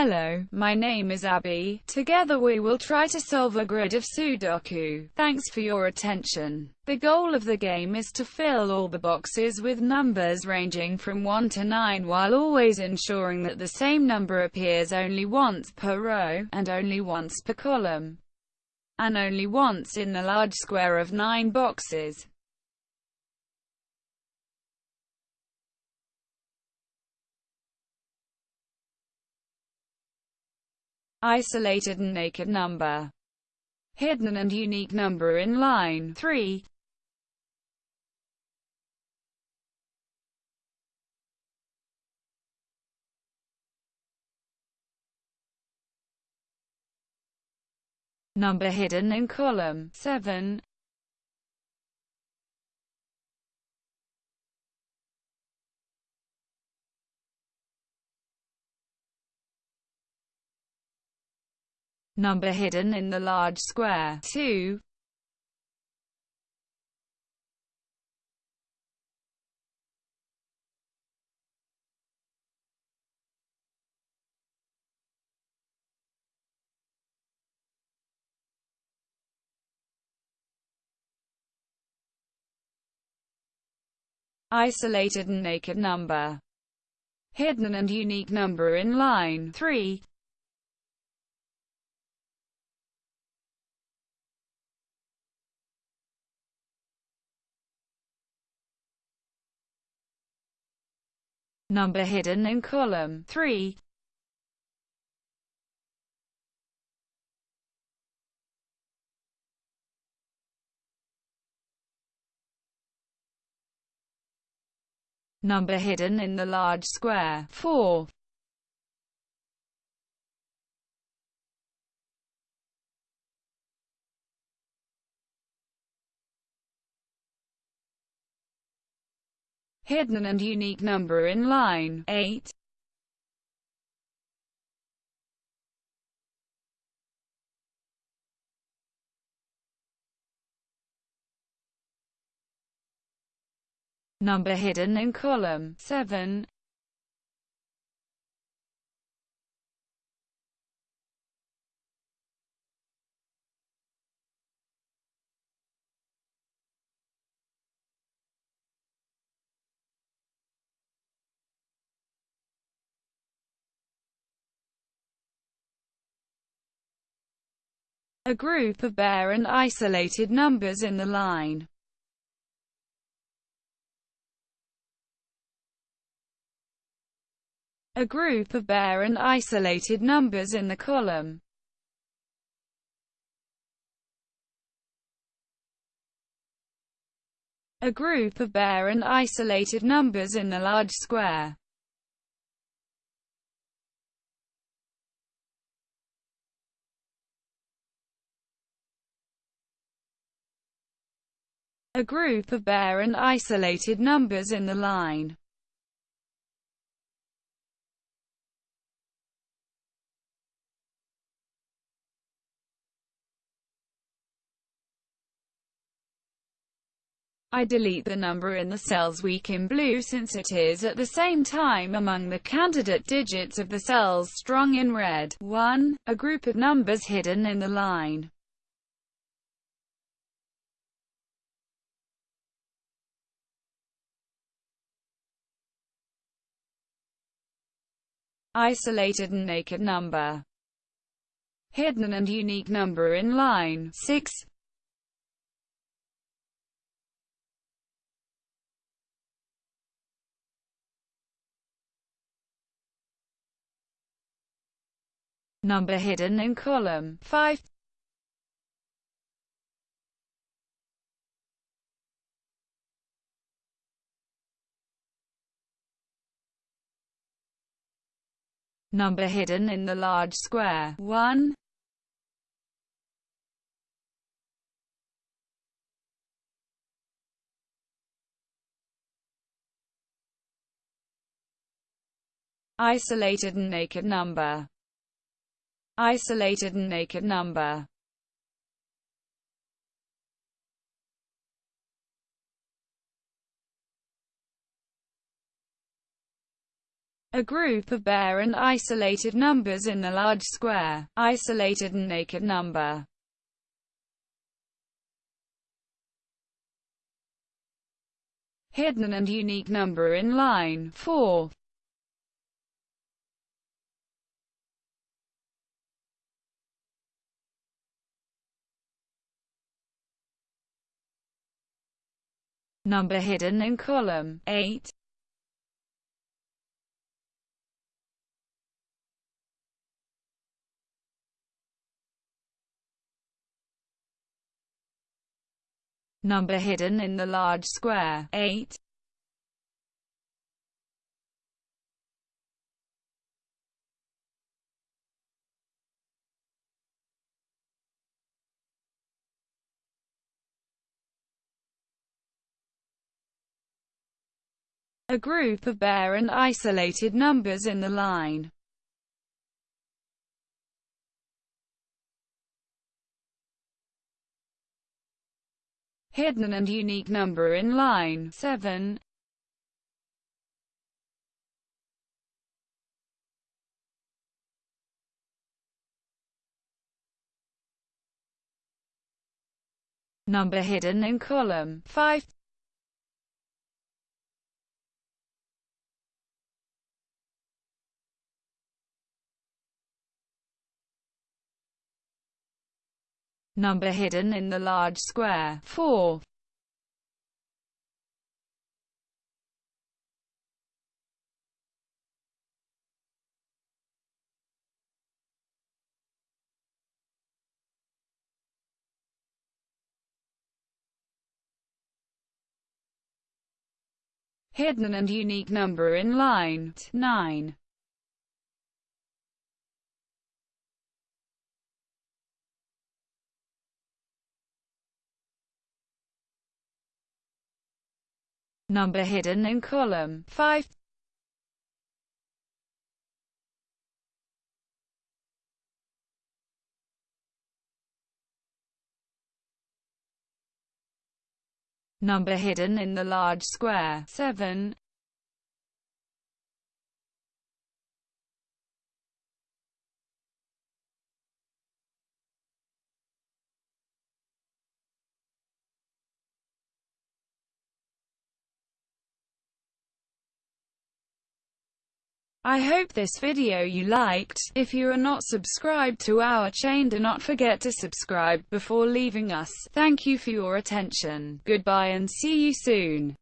Hello, my name is Abby. Together we will try to solve a grid of Sudoku. Thanks for your attention. The goal of the game is to fill all the boxes with numbers ranging from 1 to 9 while always ensuring that the same number appears only once per row, and only once per column, and only once in the large square of 9 boxes. Isolated and naked number, hidden and unique number in line 3. Number hidden in column 7. Number hidden in the large square 2. isolated and naked number, hidden and unique number in line 3. Number hidden in column 3. Number hidden in the large square 4. Hidden and unique number in line 8. Number hidden in column 7. A group of bare and isolated numbers in the line. A group of bare and isolated numbers in the column. A group of bare and isolated numbers in the large square. A group of bare and isolated numbers in the line. I delete the number in the cells weak in blue since it is at the same time among the candidate digits of the cells strong in red. 1. A group of numbers hidden in the line. Isolated and naked number, hidden and unique number in line 6. Number hidden in column 5. Number hidden in the large square. 1. isolated and naked number. Isolated and naked number A group of bare and isolated numbers in the large square. Isolated and naked number. Hidden and unique number in line 4. Number hidden in column 8. Number hidden in the large square 8. A group of bare and isolated numbers in the line. Hidden and unique number in line 7. Number hidden in column 5. Number hidden in the large square 4. Hidden and unique number in line 9. Number hidden in column 5. Number hidden in the large square 7. I hope this video you liked. If you are not subscribed to our chain do not forget to subscribe before leaving us. Thank you for your attention. Goodbye and see you soon.